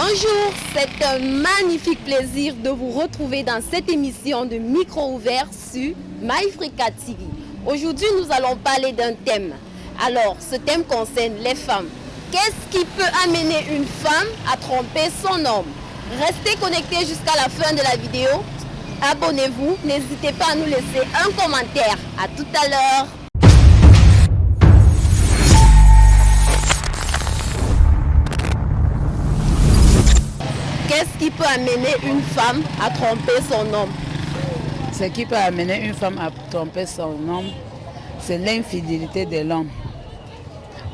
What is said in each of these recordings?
Bonjour, c'est un magnifique plaisir de vous retrouver dans cette émission de micro ouvert sur MyFrica TV. Aujourd'hui, nous allons parler d'un thème. Alors, ce thème concerne les femmes. Qu'est-ce qui peut amener une femme à tromper son homme? Restez connectés jusqu'à la fin de la vidéo. Abonnez-vous, n'hésitez pas à nous laisser un commentaire. À tout à l'heure. Amener une femme à tromper son homme Ce qui peut amener une femme à tromper son homme, c'est l'infidélité de l'homme.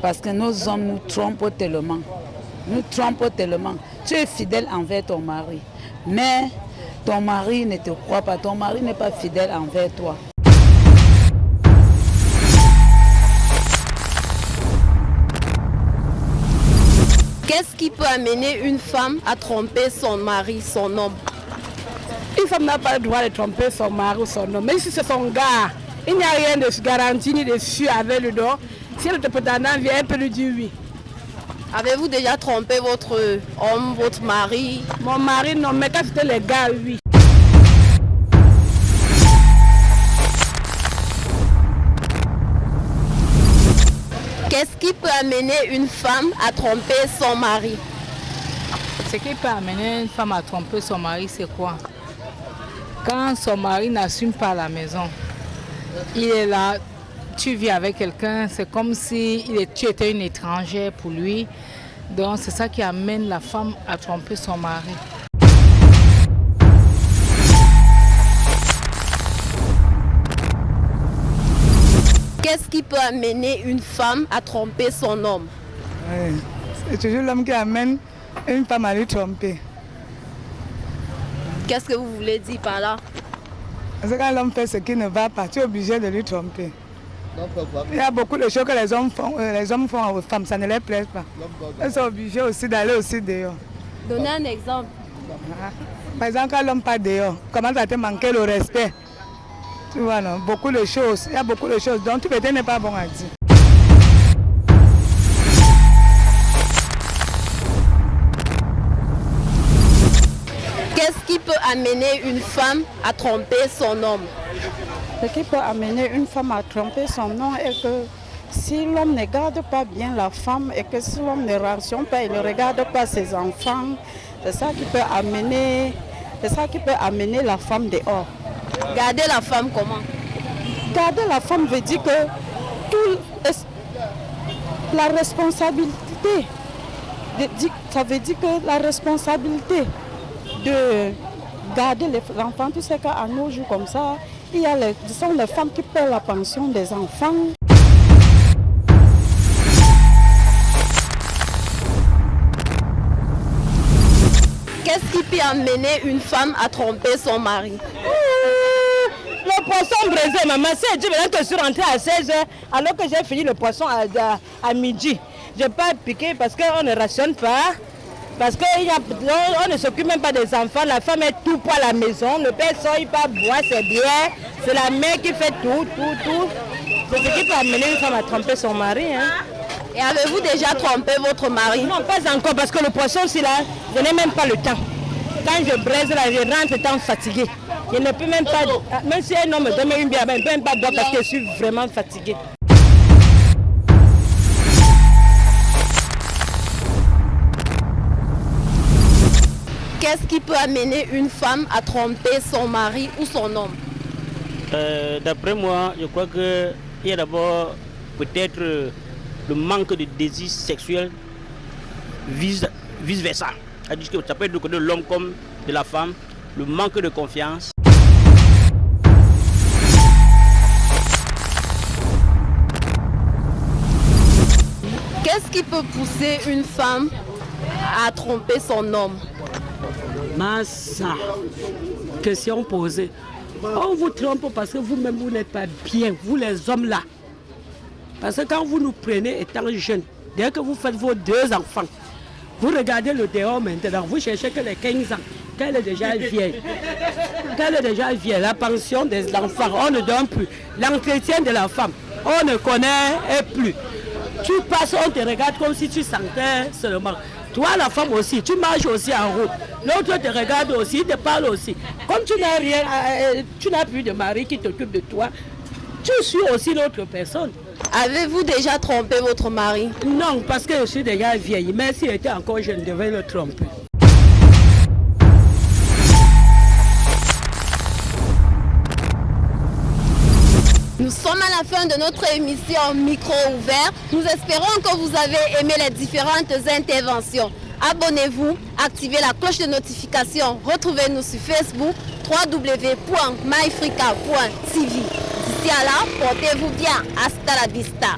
Parce que nos hommes nous trompent tellement. Nous trompons tellement. Tu es fidèle envers ton mari. Mais ton mari ne te croit pas. Ton mari n'est pas fidèle envers toi. Qu'est-ce qui peut amener une femme à tromper son mari, son homme? Une femme n'a pas le droit de tromper son mari ou son homme. Même si c'est son gars, il n'y a rien de garanti ni de sûr avec le don. Si le prétendant vient, elle peut lui dire oui. Avez-vous déjà trompé votre homme, votre mari? Mon mari, non, mais quand c'était les gars, oui. Qu'est-ce qui peut amener une femme à tromper son mari? Ce qui peut amener une femme à tromper son mari, c'est quoi? Quand son mari n'assume pas la maison, il est là, tu vis avec quelqu'un, c'est comme si tu étais une étrangère pour lui. Donc c'est ça qui amène la femme à tromper son mari. Qu'est-ce qui peut amener une femme à tromper son homme? C'est toujours l'homme qui amène une femme à lui tromper. Qu'est-ce que vous voulez dire par là? Parce que quand l'homme fait ce qui ne va pas, tu es obligé de lui tromper. Il y a beaucoup de choses que les hommes font, euh, les hommes font aux femmes, ça ne les plaît pas. Ils sont obligés aussi d'aller aussi dehors. Donnez un exemple. Par exemple, quand l'homme part dehors, comment ça te manquer le respect? Non Beaucoup de choses. Il y a beaucoup de choses. Donc, tu peut-être n'est pas bon à dire. Qu'est-ce qui peut amener une femme à tromper son homme? Ce qui peut amener une femme à tromper son homme est que si l'homme ne garde pas bien la femme et que si l'homme ne rationne pas, il ne regarde pas ses enfants, c'est ça qui peut amener, c'est ça qui peut amener la femme dehors. Garder la femme comment? Garder la femme veut dire que tout la responsabilité, ça veut dire que la responsabilité de garder les enfants, tu sais qu'à nos jours comme ça, il y a les, ce sont les femmes qui paient la pension des enfants. Qu'est-ce qui peut amener une femme à tromper son mari? Le poisson braisé, maman, c'est dit que je suis rentrée à 16h alors que j'ai fini le poisson à, à, midi. Je n'ai pas piqué parce qu'on ne rationne pas. Parce qu'on ne s'occupe même pas des enfants, la femme est tout pour la maison, le père sort, il pas boire, c'est bien, c'est la mère qui fait tout, tout, tout. C'est ce qui peut amener une femme à tromper son mari. Hein. Et avez-vous déjà trompé votre mari? Non, pas encore, parce que le poisson, c'est là, je n'ai même pas le temps. Quand je braise là, je rentre étant fatigué. Je ne peux même pas, même si un homme me donne une bière, je ne peux même pas boire parce que je suis vraiment fatigué. Qu'est-ce qui peut amener une femme à tromper son mari ou son homme? Euh, D'après moi, je crois qu'il y a d'abord peut-être le manque de désir sexuel vice, vice versa. Ça peut être du côté de l'homme comme de la femme, le manque de confiance. Qu'est-ce qui peut pousser une femme à tromper son homme? Massa, question posée. On vous trompe parce que vous-même, vous n'êtes pas bien, vous les hommes là. Parce que quand vous nous prenez étant jeunes, dès que vous faites vos deux enfants, vous regardez le dehors maintenant, vous cherchez que les 15 ans, qu'elle est déjà vieille. Qu'elle est déjà vieille, la pension des enfants, on ne donne plus. L'entretien de la femme, on ne connaît plus. Tu passes, on te regarde comme si tu sentais seulement. Toi, la femme aussi, tu marches aussi en route. L'autre te regarde aussi, te parle aussi. Comme tu n'as rien, euh, tu n'as plus de mari qui t'occupe de toi, tu suis aussi l'autre personne. Avez-vous déjà trompé votre mari? Non, parce que je suis déjà vieille. Mais s'il était encore jeune, je devais le tromper. Fin de notre émission Micro ouvert. Nous espérons que vous avez aimé les différentes interventions. Abonnez-vous, activez la cloche de notification. Retrouvez-nous sur Facebook www.myfrica.tv. D'ici à là, portez-vous bien. Hasta la vista.